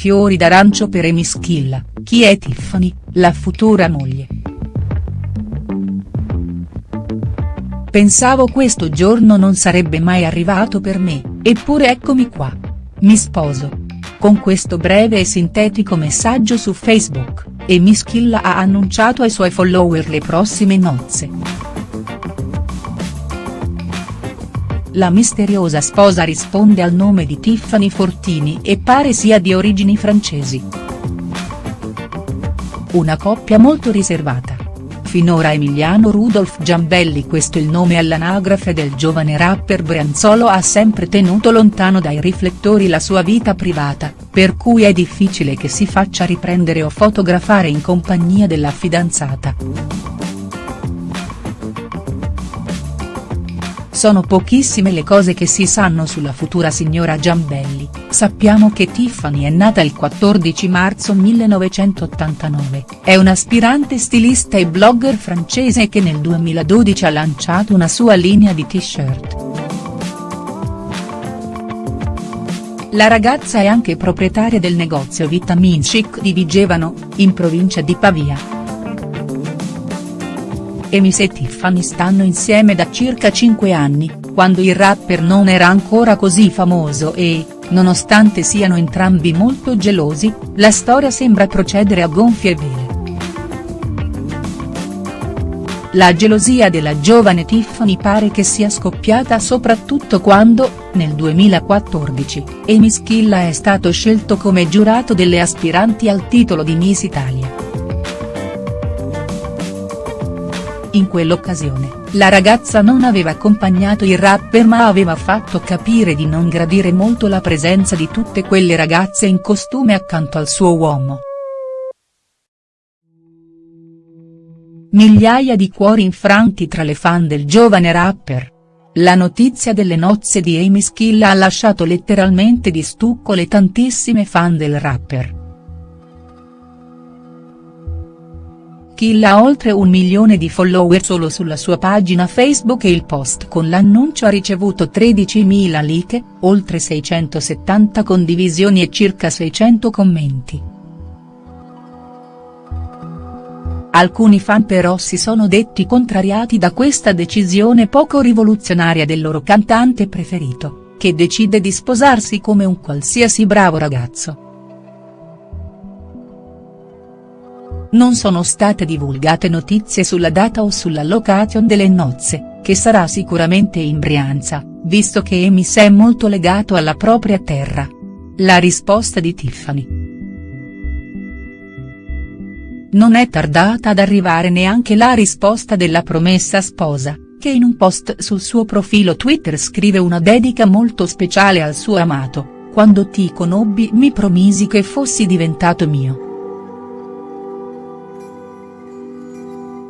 fiori d'arancio per Amy Schilla, chi è Tiffany, la futura moglie. Pensavo questo giorno non sarebbe mai arrivato per me, eppure eccomi qua. Mi sposo. Con questo breve e sintetico messaggio su Facebook, Amy Schilla ha annunciato ai suoi follower le prossime nozze. La misteriosa sposa risponde al nome di Tiffany Fortini e pare sia di origini francesi. Una coppia molto riservata. Finora Emiliano Rudolf Giambelli questo il nome all'anagrafe del giovane rapper brianzolo ha sempre tenuto lontano dai riflettori la sua vita privata, per cui è difficile che si faccia riprendere o fotografare in compagnia della fidanzata. Sono pochissime le cose che si sanno sulla futura signora Giambelli, sappiamo che Tiffany è nata il 14 marzo 1989, è un'aspirante stilista e blogger francese che nel 2012 ha lanciato una sua linea di t-shirt. La ragazza è anche proprietaria del negozio Vitamin Chic di Vigevano, in provincia di Pavia. Emis e Tiffany stanno insieme da circa 5 anni, quando il rapper non era ancora così famoso e, nonostante siano entrambi molto gelosi, la storia sembra procedere a gonfie vele. La gelosia della giovane Tiffany pare che sia scoppiata soprattutto quando, nel 2014, Amy Schilla è stato scelto come giurato delle aspiranti al titolo di Miss Italia. In quell'occasione, la ragazza non aveva accompagnato il rapper ma aveva fatto capire di non gradire molto la presenza di tutte quelle ragazze in costume accanto al suo uomo. Migliaia di cuori infranti tra le fan del giovane rapper. La notizia delle nozze di Amy Schilla ha lasciato letteralmente di stucco le tantissime fan del rapper. Kill ha oltre un milione di follower solo sulla sua pagina Facebook e il post con l'annuncio ha ricevuto 13.000 like, oltre 670 condivisioni e circa 600 commenti. Alcuni fan però si sono detti contrariati da questa decisione poco rivoluzionaria del loro cantante preferito, che decide di sposarsi come un qualsiasi bravo ragazzo. Non sono state divulgate notizie sulla data o sulla location delle nozze, che sarà sicuramente in Brianza, visto che Emis è molto legato alla propria terra. La risposta di Tiffany. Non è tardata ad arrivare neanche la risposta della promessa sposa, che in un post sul suo profilo Twitter scrive una dedica molto speciale al suo amato, quando ti conobbi mi promisi che fossi diventato mio.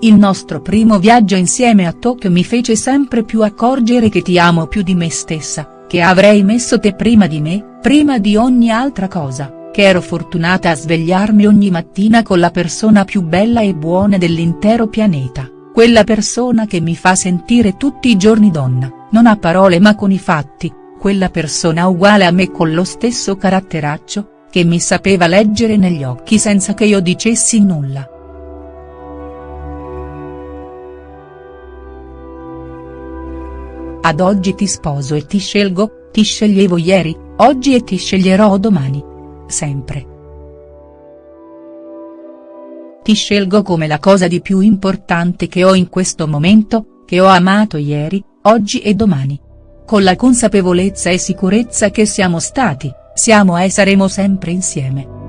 Il nostro primo viaggio insieme a Tokyo mi fece sempre più accorgere che ti amo più di me stessa, che avrei messo te prima di me, prima di ogni altra cosa, che ero fortunata a svegliarmi ogni mattina con la persona più bella e buona dell'intero pianeta, quella persona che mi fa sentire tutti i giorni donna, non a parole ma con i fatti, quella persona uguale a me con lo stesso caratteraccio, che mi sapeva leggere negli occhi senza che io dicessi nulla. Ad oggi ti sposo e ti scelgo, ti sceglievo ieri, oggi e ti sceglierò domani. Sempre. Ti scelgo come la cosa di più importante che ho in questo momento, che ho amato ieri, oggi e domani. Con la consapevolezza e sicurezza che siamo stati, siamo e saremo sempre insieme.